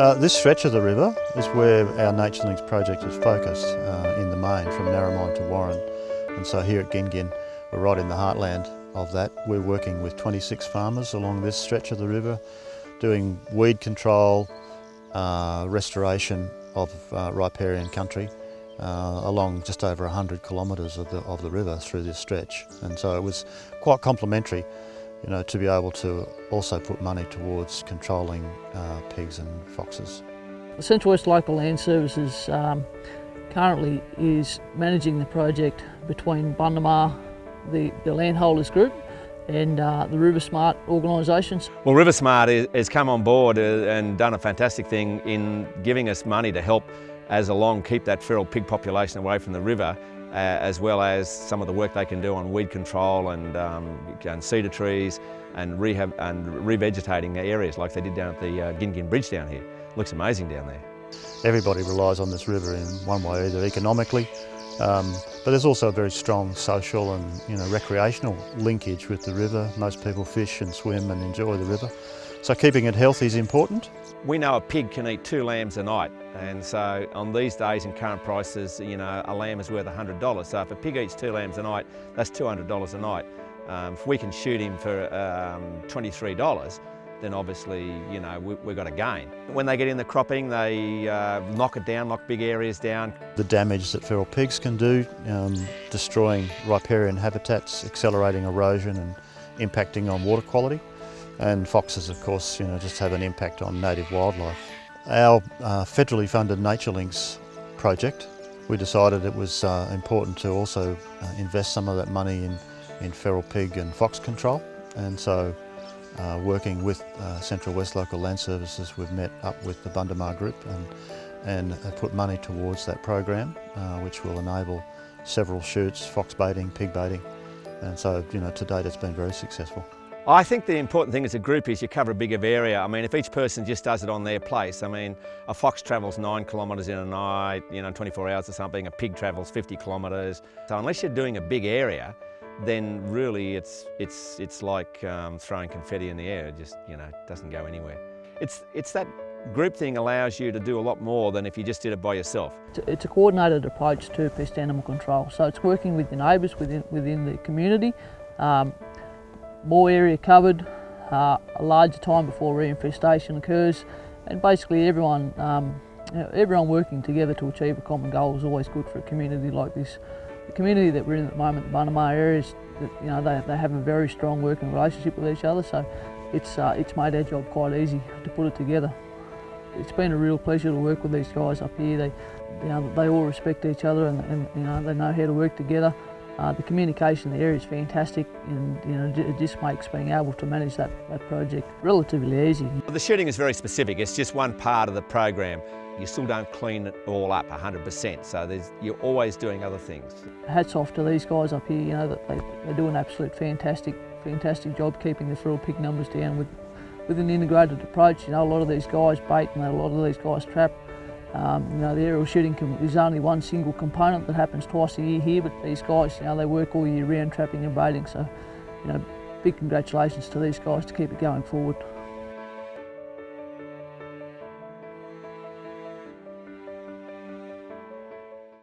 Uh, this stretch of the river is where our Nature Links project is focused uh, in the main from Narromine to Warren and so here at Gingin we're right in the heartland of that. We're working with 26 farmers along this stretch of the river doing weed control, uh, restoration of uh, riparian country uh, along just over 100 kilometres of the, of the river through this stretch. And so it was quite complementary you know, to be able to also put money towards controlling uh, pigs and foxes. The Central West Local Land Services um, currently is managing the project between Bundamar, the, the landholders group, and uh, the RiverSmart organisations. Well RiverSmart has come on board uh, and done a fantastic thing in giving us money to help as along keep that feral pig population away from the river as well as some of the work they can do on weed control and, um, and cedar trees and rehab and revegetating areas like they did down at the uh, Gingin Bridge down here. Looks amazing down there. Everybody relies on this river in one way, either economically, um, but there's also a very strong social and you know recreational linkage with the river. Most people fish and swim and enjoy the river. So keeping it healthy is important. We know a pig can eat two lambs a night and so on these days in current prices, you know, a lamb is worth $100. So if a pig eats two lambs a night, that's $200 a night. Um, if we can shoot him for um, $23, then obviously, you know, we, have got a gain. When they get in the cropping, they uh, knock it down, knock big areas down. The damage that feral pigs can do, um, destroying riparian habitats, accelerating erosion and impacting on water quality. And foxes, of course, you know, just have an impact on native wildlife. Our uh, federally funded Nature Links project, we decided it was uh, important to also uh, invest some of that money in, in feral pig and fox control. And so uh, working with uh, Central West Local Land Services, we've met up with the Bundamar Group and, and put money towards that program, uh, which will enable several shoots, fox baiting, pig baiting. And so, you know, to date it's been very successful. I think the important thing as a group is you cover a bigger area. I mean, if each person just does it on their place, I mean, a fox travels nine kilometres in a night, you know, 24 hours or something, a pig travels 50 kilometres. So unless you're doing a big area, then really it's, it's, it's like um, throwing confetti in the air. It just, you know, doesn't go anywhere. It's, it's that group thing allows you to do a lot more than if you just did it by yourself. It's a coordinated approach to pest animal control. So it's working with the neighbours within, within the community, um, more area covered, uh, a larger time before reinfestation occurs, and basically everyone, um, you know, everyone working together to achieve a common goal is always good for a community like this. The community that we're in at the moment, the Bundamar areas, you know, they, they have a very strong working relationship with each other, so it's, uh, it's made our job quite easy to put it together. It's been a real pleasure to work with these guys up here. They, you know, they all respect each other and, and you know, they know how to work together. Uh, the communication there is fantastic and you know, it just makes being able to manage that, that project relatively easy. The shooting is very specific, it's just one part of the program. You still don't clean it all up 100%, so you're always doing other things. Hats off to these guys up here, you know, that they, they do an absolute fantastic, fantastic job keeping the feral pig numbers down with, with an integrated approach. You know, a lot of these guys bait and a lot of these guys trap. Um, you know, the aerial shooting is only one single component that happens twice a year here, but these guys, you know, they work all year round trapping and baiting. So, you know, big congratulations to these guys to keep it going forward.